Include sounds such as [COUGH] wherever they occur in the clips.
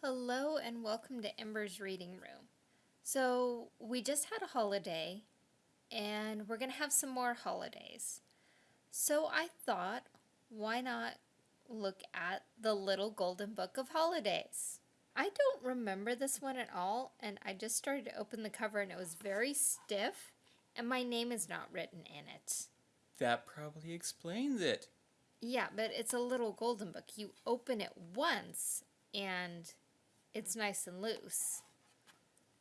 Hello and welcome to Ember's Reading Room. So, we just had a holiday and we're going to have some more holidays. So, I thought, why not look at the Little Golden Book of Holidays? I don't remember this one at all, and I just started to open the cover and it was very stiff, and my name is not written in it. That probably explains it. Yeah, but it's a little golden book. You open it once and it's nice and loose.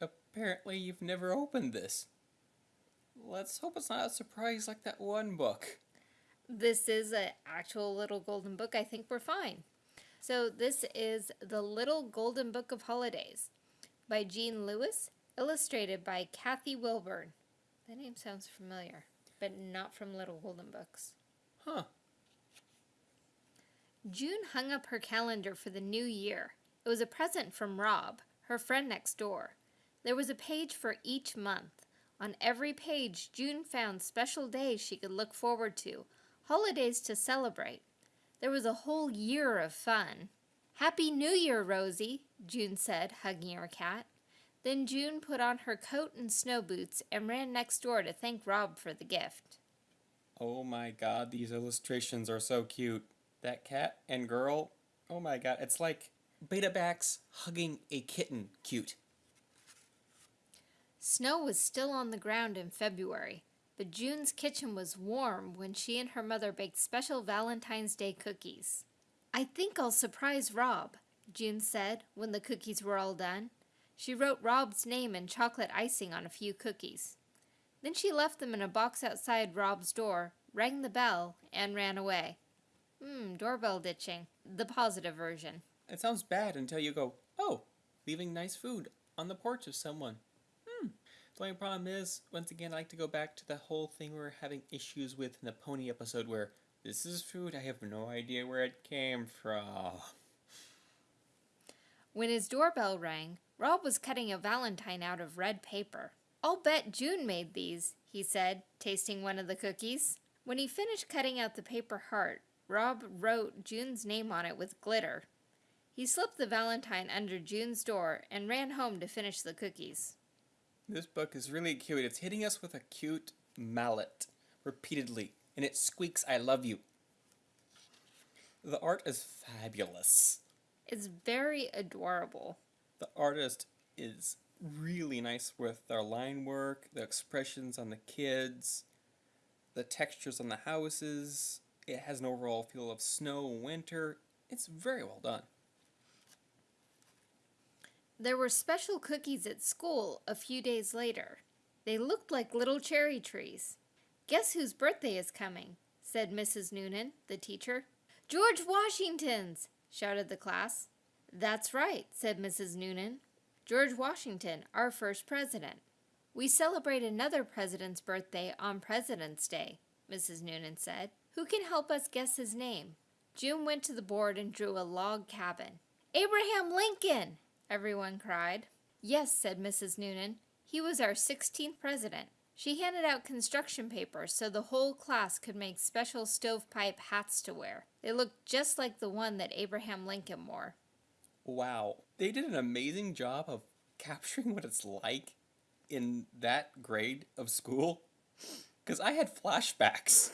Apparently you've never opened this. Let's hope it's not a surprise like that one book. This is an actual little golden book. I think we're fine. So this is The Little Golden Book of Holidays by Jean Lewis, illustrated by Kathy Wilburn. That name sounds familiar, but not from Little Golden Books. Huh. June hung up her calendar for the new year. It was a present from Rob, her friend next door. There was a page for each month. On every page, June found special days she could look forward to, holidays to celebrate. There was a whole year of fun. Happy New Year, Rosie, June said, hugging her cat. Then June put on her coat and snow boots and ran next door to thank Rob for the gift. Oh my god, these illustrations are so cute. That cat and girl, oh my god, it's like Betamax hugging a kitten cute. Snow was still on the ground in February, but June's kitchen was warm when she and her mother baked special Valentine's Day cookies. I think I'll surprise Rob, June said when the cookies were all done. She wrote Rob's name and chocolate icing on a few cookies. Then she left them in a box outside Rob's door, rang the bell, and ran away. Hmm, doorbell ditching. The positive version. It sounds bad until you go, oh, leaving nice food on the porch of someone. Hmm. The only problem is, once again, I like to go back to the whole thing we were having issues with in the pony episode where this is food, I have no idea where it came from. When his doorbell rang, Rob was cutting a valentine out of red paper. I'll bet June made these, he said, tasting one of the cookies. When he finished cutting out the paper heart, Rob wrote June's name on it with glitter. He slipped the valentine under June's door and ran home to finish the cookies. This book is really cute. It's hitting us with a cute mallet repeatedly, and it squeaks, I love you. The art is fabulous. It's very adorable. The artist is really nice with their line work, the expressions on the kids, the textures on the houses. It has an overall feel of snow, winter. It's very well done. There were special cookies at school a few days later. They looked like little cherry trees. Guess whose birthday is coming, said Mrs. Noonan, the teacher. George Washington's, shouted the class. That's right, said Mrs. Noonan. George Washington, our first president. We celebrate another president's birthday on President's Day, Mrs. Noonan said. Who can help us guess his name? June went to the board and drew a log cabin. Abraham Lincoln! Everyone cried. Yes, said Mrs. Noonan. He was our 16th president. She handed out construction papers so the whole class could make special stovepipe hats to wear. They looked just like the one that Abraham Lincoln wore. Wow. They did an amazing job of [LAUGHS] capturing what it's like in that grade of school. Because I had flashbacks,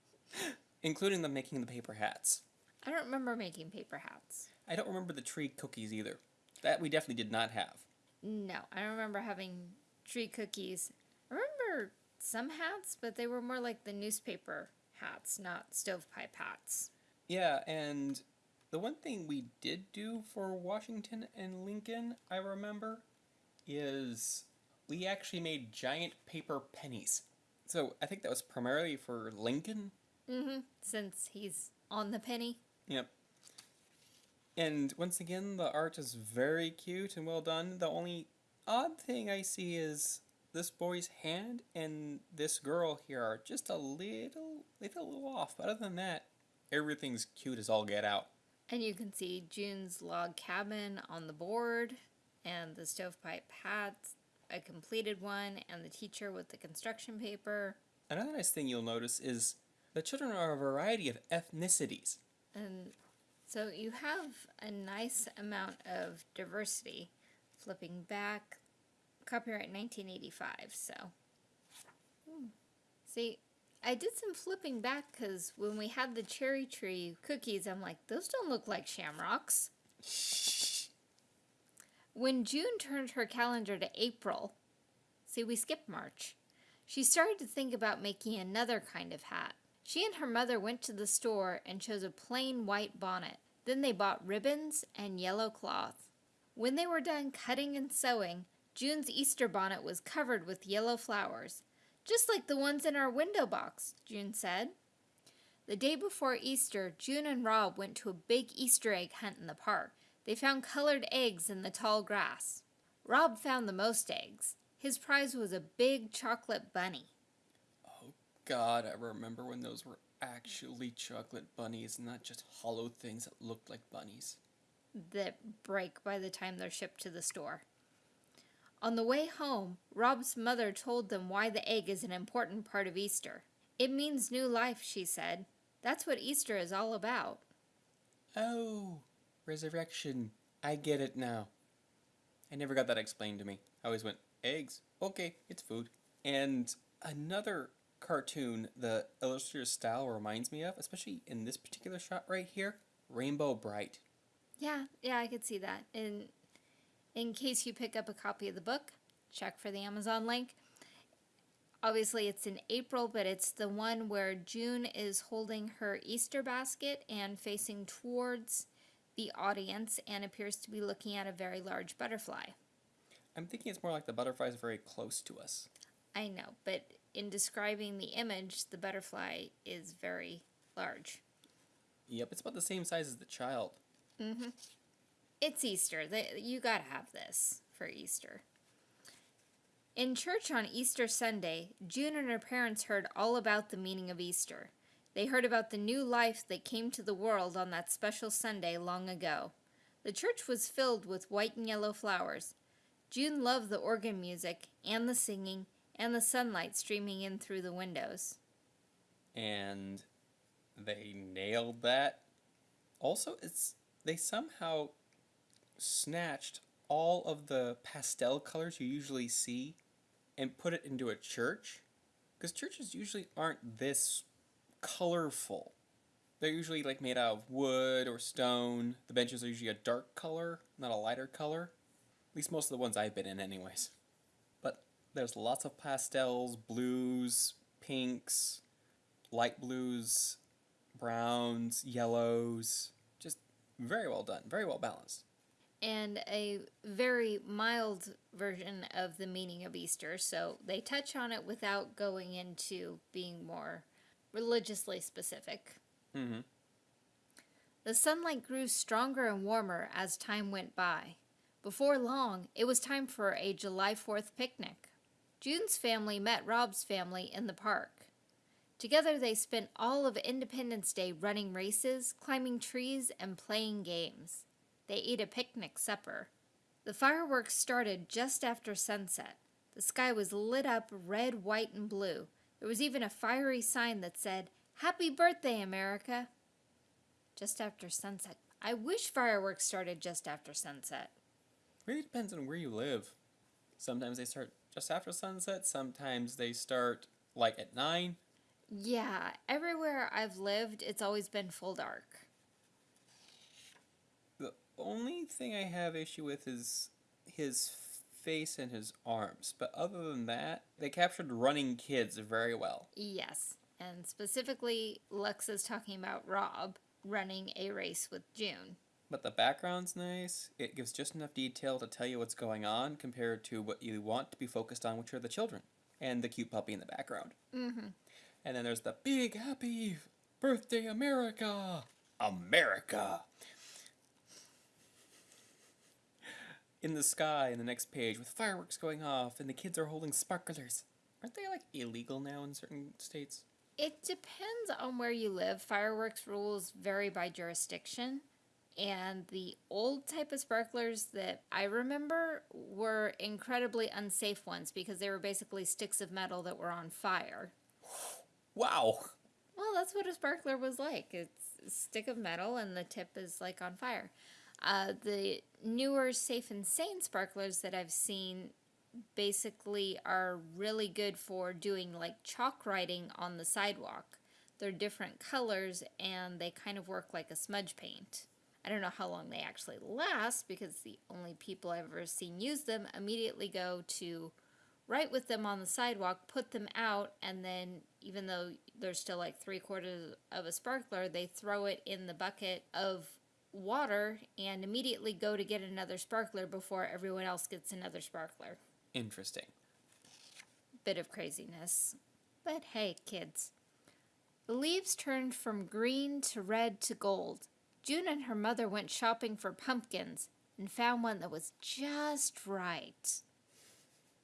[LAUGHS] including them making the paper hats. I don't remember making paper hats. I don't remember the tree cookies either. That we definitely did not have. No, I don't remember having tree cookies. I remember some hats, but they were more like the newspaper hats, not stovepipe hats. Yeah, and the one thing we did do for Washington and Lincoln, I remember, is we actually made giant paper pennies. So I think that was primarily for Lincoln. Mm-hmm. Since he's on the penny. Yep. And once again, the art is very cute and well done. The only odd thing I see is this boy's hand and this girl here are just a little, little, little off. But other than that, everything's cute as all get out. And you can see June's log cabin on the board and the stovepipe hats, a completed one, and the teacher with the construction paper. Another nice thing you'll notice is the children are a variety of ethnicities. And So you have a nice amount of diversity. Flipping back, copyright 1985. So, Hmm. see, I did some flipping back because when we had the cherry tree cookies, I'm like, those don't look like shamrocks. [LAUGHS] When June turned her calendar to April, see, we skipped March, she started to think about making another kind of hat. She and her mother went to the store and chose a plain white bonnet. Then they bought ribbons and yellow cloth. When they were done cutting and sewing, June's Easter bonnet was covered with yellow flowers, just like the ones in our window box, June said. The day before Easter, June and Rob went to a big Easter egg hunt in the park. They found colored eggs in the tall grass. Rob found the most eggs. His prize was a big chocolate bunny. God, I remember when those were actually chocolate bunnies, not just hollow things that looked like bunnies. that break by the time they're shipped to the store. On the way home, Rob's mother told them why the egg is an important part of Easter. It means new life, she said. That's what Easter is all about. Oh, resurrection. I get it now. I never got that explained to me. I always went, eggs. Okay, it's food. And another cartoon the illustrator's style reminds me of, especially in this particular shot right here, Rainbow Brite. Yeah, yeah, I could see that. In in case you pick up a copy of the book, check for the Amazon link. Obviously, it's in April, but it's the one where June is holding her Easter basket and facing towards the audience and appears to be looking at a very large butterfly. I'm thinking it's more like the butterfly is very close to us. I know, but in describing the image, the butterfly is very large. Yep, it's about the same size as the child. Mm-hmm. It's Easter. You gotta have this for Easter. In church on Easter Sunday, June and her parents heard all about the meaning of Easter. They heard about the new life that came to the world on that special Sunday long ago. The church was filled with white and yellow flowers. June loved the organ music and the singing and the sunlight streaming in through the windows. and they nailed that. Also, it's they somehow snatched all of the pastel colors you usually see and put it into a church because churches usually aren't this colorful. They're usually like made out of wood or stone. The benches are usually a dark color, not a lighter color. At least most of the ones I've been in, anyways. There's lots of pastels, blues, pinks, light blues, browns, yellows. Just very well done, very well balanced. and a very mild version of the meaning of Easter. So they touch on it without going into being more religiously specific. Mm-hmm. The sunlight grew stronger and warmer as time went by. Before long, it was time for a July 4th picnic. June's family met Rob's family in the park. Together, they spent all of Independence Day running races, climbing trees, and playing games. They ate a picnic supper. The fireworks started just after sunset. The sky was lit up red, white, and blue. There was even a fiery sign that said, Happy Birthday, America! Just after sunset. I wish fireworks started just after sunset. Really depends on where you live. Sometimes they start just after sunset. Sometimes they start like at nine. Yeah, everywhere I've lived, it's always been full dark. The only thing I have issue with is his face and his arms. But other than that, they captured running kids very well. Yes, and specifically, Lux is talking about Rob running a race with June. But the background's nice. It gives just enough detail to tell you what's going on compared to what you want to be focused on, which are the children and the cute puppy in the background. Mm-hmm. And then there's the big happy birthday America. America. In the sky in the next page with fireworks going off and the kids are holding sparklers. Aren't they like illegal now in certain states? It depends on where you live. Fireworks rules vary by jurisdiction. And the old type of sparklers that I remember were incredibly unsafe ones because they were basically sticks of metal that were on fire. Wow. Well, that's what a sparkler was like. It's a stick of metal and the tip is like on fire. Uh, the newer Safe and Sane sparklers that I've seen basically are really good for doing like chalk writing on the sidewalk. They're different colors and they kind of work like a smudge paint. I don't know how long they actually last because the only people I've ever seen use them immediately go to write with them on the sidewalk, put them out, and then even though they're still like three quarters of a sparkler, they throw it in the bucket of water and immediately go to get another sparkler before everyone else gets another sparkler. Interesting. Bit of craziness. But hey, kids. The leaves turned from green to red to gold. June and her mother went shopping for pumpkins and found one that was just right.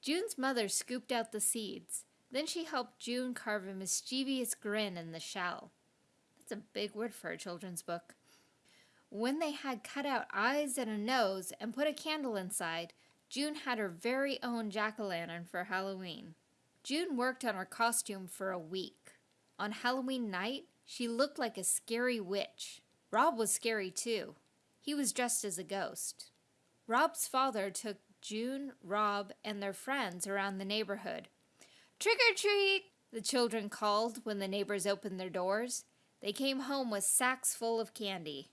June's mother scooped out the seeds. Then she helped June carve a mischievous grin in the shell. That's a big word for a children's book. When they had cut out eyes and a nose and put a candle inside, June had her very own jack o' lantern for Halloween. June worked on her costume for a week. On Halloween night, she looked like a scary witch. Rob was scary too. He was dressed as a ghost. Rob's father took June, Rob, and their friends around the neighborhood. Trick or treat! The children called when the neighbors opened their doors. They came home with sacks full of candy.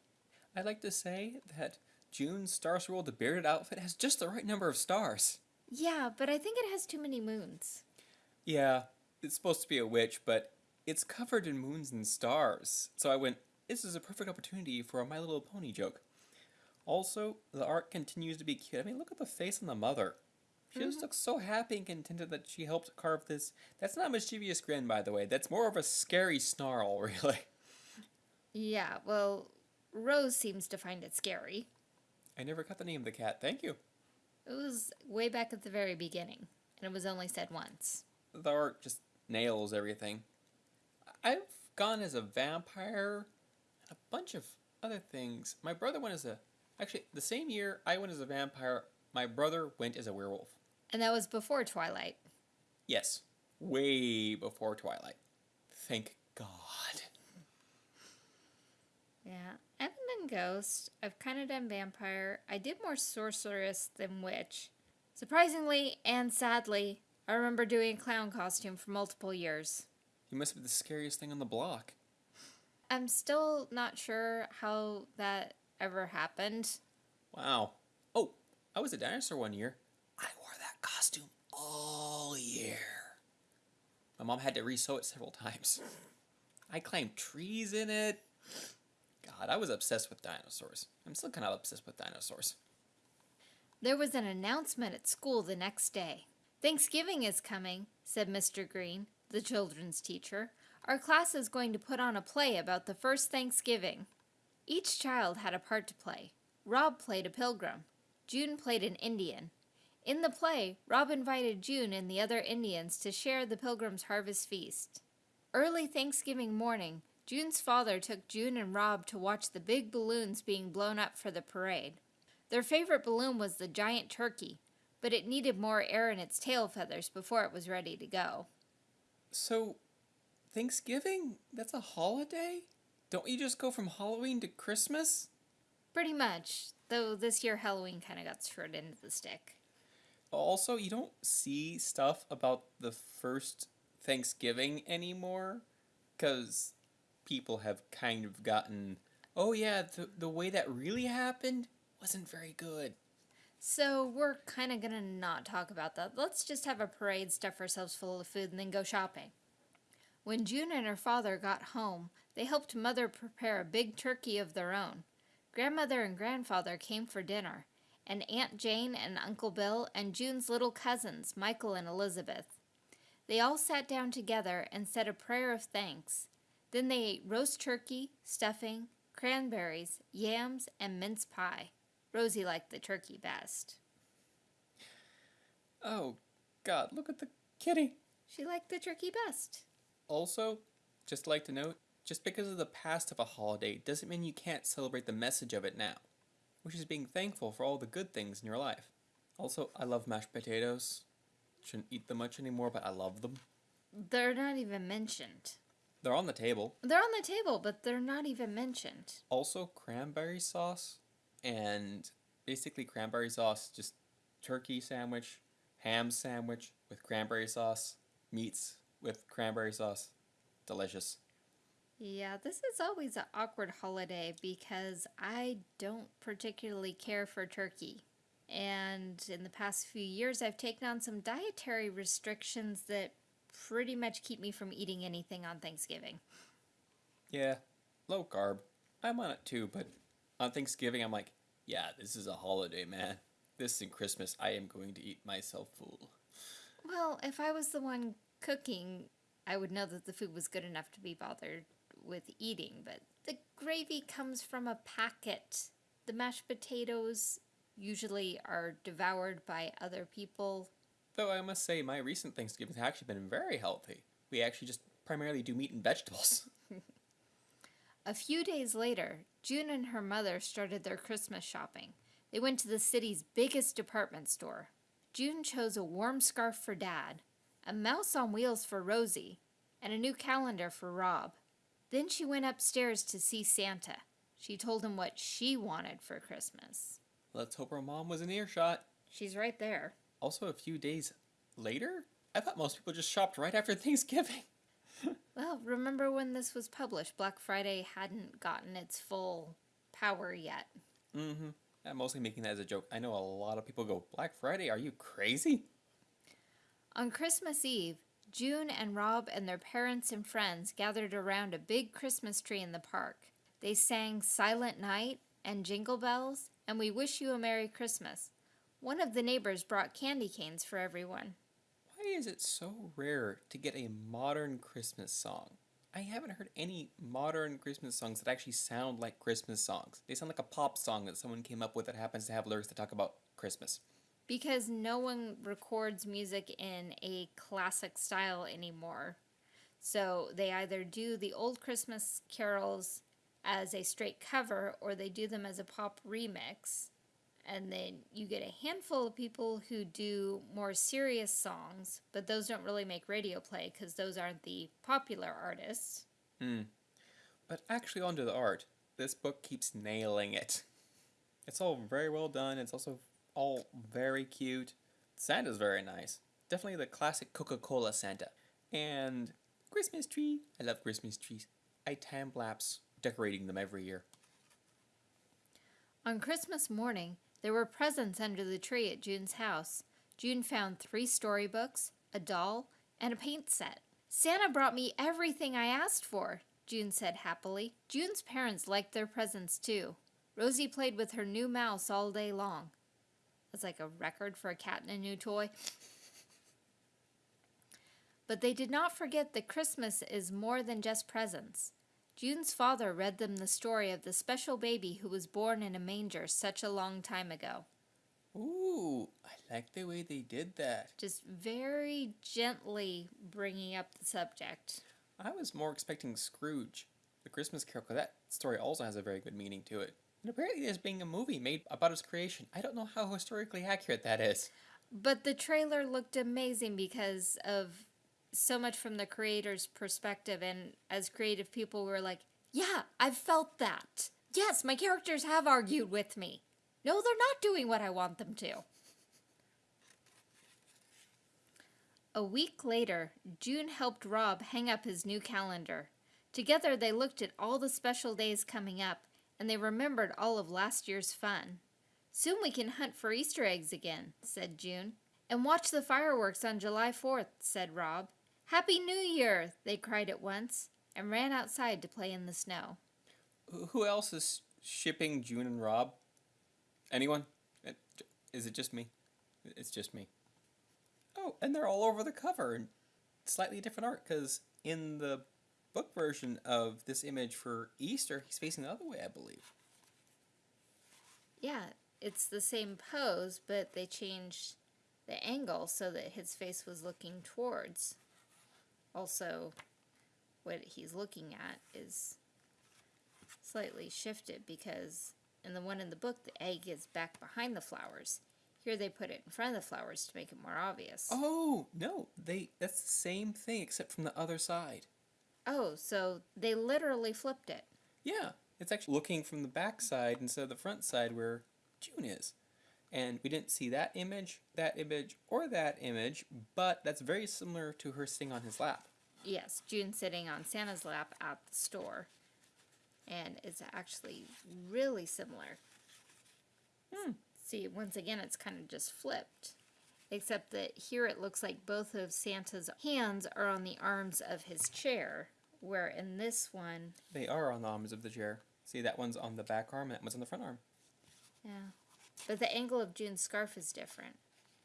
I'd like to say that June's Star Swirl the Bearded outfit has just the right number of stars. Yeah, but I think it has too many moons. Yeah, it's supposed to be a witch, but it's covered in moons and stars. So I went, this is a perfect opportunity for a My Little Pony joke. Also, the art continues to be cute. I mean, look at the face on the mother. She just mm-hmm. looks so happy and contented that she helped carve this. That's not a mischievous grin, by the way. That's more of a scary snarl, [LAUGHS] really. Yeah, well, Rose seems to find it scary. I never got the name of the cat. Thank you. It was way back at the very beginning, and it was only said once. The art just nails everything. I've gone as a vampire a bunch of other things. My brother went as a. Actually, the same year I went as a vampire, my brother went as a werewolf. And that was before Twilight. Yes, way before Twilight. Thank God. Yeah, I haven't done Ghost. I've kind of done Vampire. I did more Sorceress than Witch. Surprisingly and sadly, I remember doing a clown costume for multiple years. You must be the scariest thing on the block. I'm still not sure how that ever happened. Wow. Oh, I was a dinosaur one year. I wore that costume all year. My mom had to re-sew it several times. I climbed trees in it. God, I was obsessed with dinosaurs. I'm still kind of obsessed with dinosaurs. There was an announcement at school the next day. Thanksgiving is coming, said Mr. Green, the children's teacher. Our class is going to put on a play about the first Thanksgiving. Each child had a part to play. Rob played a pilgrim. June played an Indian. In the play, Rob invited June and the other Indians to share the pilgrim's harvest feast. Early Thanksgiving morning, June's father took June and Rob to watch the big balloons being blown up for the parade. Their favorite balloon was the giant turkey, but it needed more air in its tail feathers before it was ready to go. So, Thanksgiving? That's a holiday? Don't you just go from Halloween to Christmas? Pretty much, though this year Halloween kind of got thrown into the stick. Also, you don't see stuff about the first Thanksgiving anymore because people have kind of gotten, oh yeah, the, the way that really happened wasn't very good. So we're kind of gonna not talk about that. Let's just have a parade, stuff ourselves full of food, and then go shopping. When June and her father got home, they helped Mother prepare a big turkey of their own. Grandmother and grandfather came for dinner, and Aunt Jane and Uncle Bill and June's little cousins, Michael and Elizabeth. They all sat down together and said a prayer of thanks. Then they ate roast turkey, stuffing, cranberries, yams, and mince pie. Rosie liked the turkey best. Oh, God, look at the kitty. She liked the turkey best. Also, just like to note, just because of the past of a holiday doesn't mean you can't celebrate the message of it now, which is being thankful for all the good things in your life. Also, I love mashed potatoes. Shouldn't eat them much anymore, but I love them. They're not even mentioned. They're on the table. They're on the table, but they're not even mentioned. Also, cranberry sauce and basically cranberry sauce, just turkey sandwich, ham sandwich with cranberry sauce, meats with cranberry sauce. Delicious. Yeah, this is always an awkward holiday because I don't particularly care for turkey. And in the past few years, I've taken on some dietary restrictions that pretty much keep me from eating anything on Thanksgiving. Yeah, low carb. I'm on it too, but on Thanksgiving, I'm like, yeah, this is a holiday, man. This and Christmas, I am going to eat myself full. Well, if I was the one cooking, I would know that the food was good enough to be bothered with eating, but the gravy comes from a packet. The mashed potatoes usually are devoured by other people. Though I must say, my recent Thanksgivings have actually been very healthy. We actually just primarily do meat and vegetables. [LAUGHS] [LAUGHS] A few days later, June and her mother started their Christmas shopping. They went to the city's biggest department store. June chose a warm scarf for Dad, a mouse on wheels for Rosie, and a new calendar for Rob. Then she went upstairs to see Santa. She told him what she wanted for Christmas. Let's hope her mom was in earshot. She's right there. Also, a few days later, I thought most people just shopped right after [LAUGHS] Thanksgiving. [LAUGHS] Well, remember when this was published? Black Friday hadn't gotten its full power yet. Mm-hmm. I'm mostly making that as a joke. I know a lot of people go, Black Friday? Are you crazy? On Christmas Eve, June and Rob and their parents and friends gathered around a big Christmas tree in the park. They sang Silent Night and Jingle Bells and We Wish You a Merry Christmas. One of the neighbors brought candy canes for everyone. Why is it so rare to get a modern Christmas song? I haven't heard any modern Christmas songs that actually sound like Christmas songs. They sound like a pop song that someone came up with that happens to have lyrics that talk about Christmas. Because no one records music in a classic style anymore. So they either do the old Christmas carols as a straight cover or they do them as a pop remix and then you get a handful of people who do more serious songs, but those don't really make radio play because those aren't the popular artists. Hmm. But actually, onto the art. This book keeps nailing it. It's all very well done. It's also all very cute. Santa's very nice. Definitely the classic Coca Cola Santa. And Christmas tree. I love Christmas trees. I time lapse decorating them every year. On Christmas morning, there were presents under the tree at June's house. June found three storybooks, a doll, and a paint set. Santa brought me everything I asked for, June said happily. June's parents liked their presents too. Rosie played with her new mouse all day long. That's like a record for a cat and a new toy. But they did not forget that Christmas is more than just presents. June's father read them the story of the special baby who was born in a manger such a long time ago. Ooh, I like the way they did that. Just very gently bringing up the subject. I was more expecting Scrooge, the Christmas Carol, because that story also has a very good meaning to it. And apparently, there's being a movie made about its creation. I don't know how historically accurate that is. But the trailer looked amazing because of so much from the creator's perspective. And as creative people we were like yeah i've felt that. Yes my characters have argued with me. No they're not doing what i want them to. A week later june helped rob hang up his new calendar. Together they looked at all the special days coming up and they remembered all of last year's fun soon we can hunt for easter eggs again said june and watch the fireworks on july 4th said rob Happy New Year! they cried at once, and ran outside to play in the snow. Who else is shipping June and Rob? Anyone? Is it just me? It's just me. Oh, and they're all over the cover and slightly different art because in the book version of this image for Easter, he's facing the other way, I believe. Yeah, it's the same pose, but they changed the angle so that his face was looking towards also what he's looking at is slightly shifted because in the one in the book the egg is back behind the flowers. Here they put it in front of the flowers to make it more obvious. Oh no they that's the same thing except from the other side Oh, so they literally flipped it. Yeah, it's actually looking from the back side instead of the front side where June is. And we didn't see that image, that image, or that image, but that's very similar to her sitting on his lap. Yes, June sitting on Santa's lap at the store. And it's actually really similar. Hmm. See, once again, it's kind of just flipped. Except that here it looks like both of Santa's hands are on the arms of his chair, where in this one, They are on the arms of the chair. See, that one's on the back arm, that one's on the front arm. yeah. But the angle of June's scarf is different.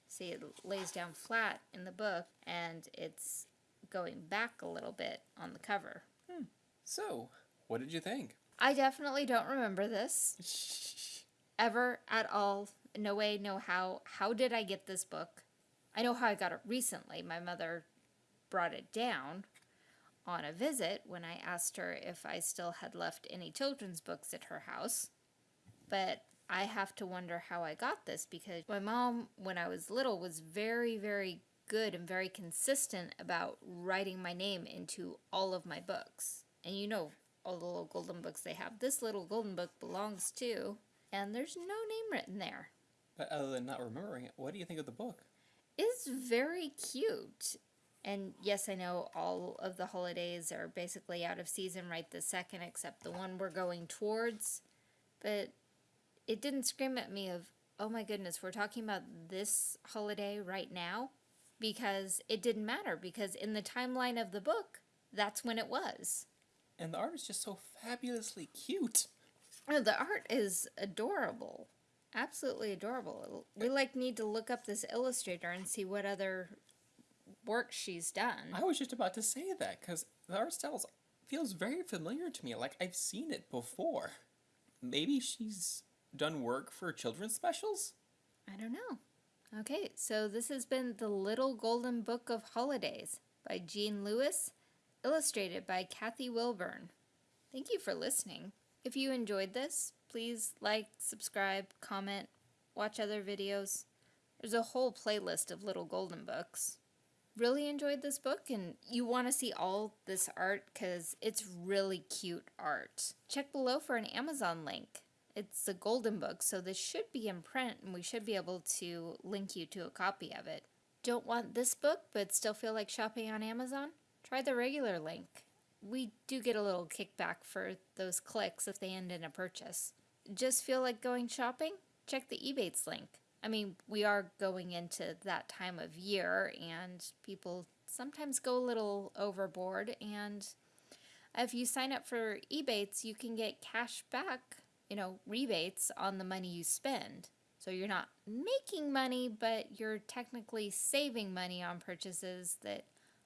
See, it lays down flat in the book, and it's going back a little bit on the cover. Hmm. So, what did you think? I definitely don't remember this. [LAUGHS] ever at all. No way, no how. How did I get this book? I know how I got it recently. My mother brought it down on a visit when I asked her if I still had left any children's books at her house. But I have to wonder how I got this because my mom, when I was little, was very, very good and very consistent about writing my name into all of my books. And you know, all the little golden books they have. This little golden book belongs to, and there's no name written there. But other than not remembering it, what do you think of the book? It's very cute. And yes, I know all of the holidays are basically out of season right this second, except the one we're going towards. But it didn't scream at me of, oh my goodness, we're talking about this holiday right now? Because it didn't matter, because in the timeline of the book, that's when it was. And the art is just so fabulously cute. Oh, the art is adorable. Absolutely adorable. We like need to look up this illustrator and see what other work she's done. I was just about to say that because the art style feels very familiar to me. Like I've seen it before. Maybe she's done work for children's specials? I don't know. Okay, so this has been The Little Golden Book of Holidays by Jean Lewis, illustrated by Kathy Wilburn. Thank you for listening. If you enjoyed this, please like, subscribe, comment, watch other videos. There's a whole playlist of little golden books. Really enjoyed this book and you want to see all this art because it's really cute art. Check below for an Amazon link. It's a golden book, so this should be in print and we should be able to link you to a copy of it. Don't want this book but still feel like shopping on Amazon? Try the regular link. We do get a little kickback for those clicks if they end in a purchase. Just feel like going shopping? Check the Ebates link. I mean, we are going into that time of year and people sometimes go a little overboard and if you sign up for Ebates, you can get cash back, you know, rebates on the money you spend. So you're not making money, but you're technically saving money on purchases that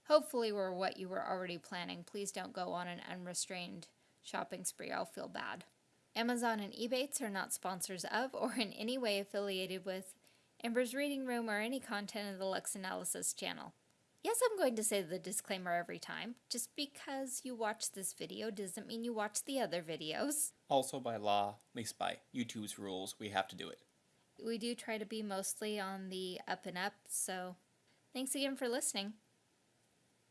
hopefully were what you were already planning. Please don't go on an unrestrained shopping spree. I'll feel bad. Amazon and Ebates are not sponsors of or in any way affiliated with Amber's Reading Room or any content of the Lux Analysis channel. Yes, I'm going to say the disclaimer every time. Just because you watch this video doesn't mean you watch the other videos. Also, by law, at least by YouTube's rules, we have to do it. We do try to be mostly on the up and up, so thanks again for listening.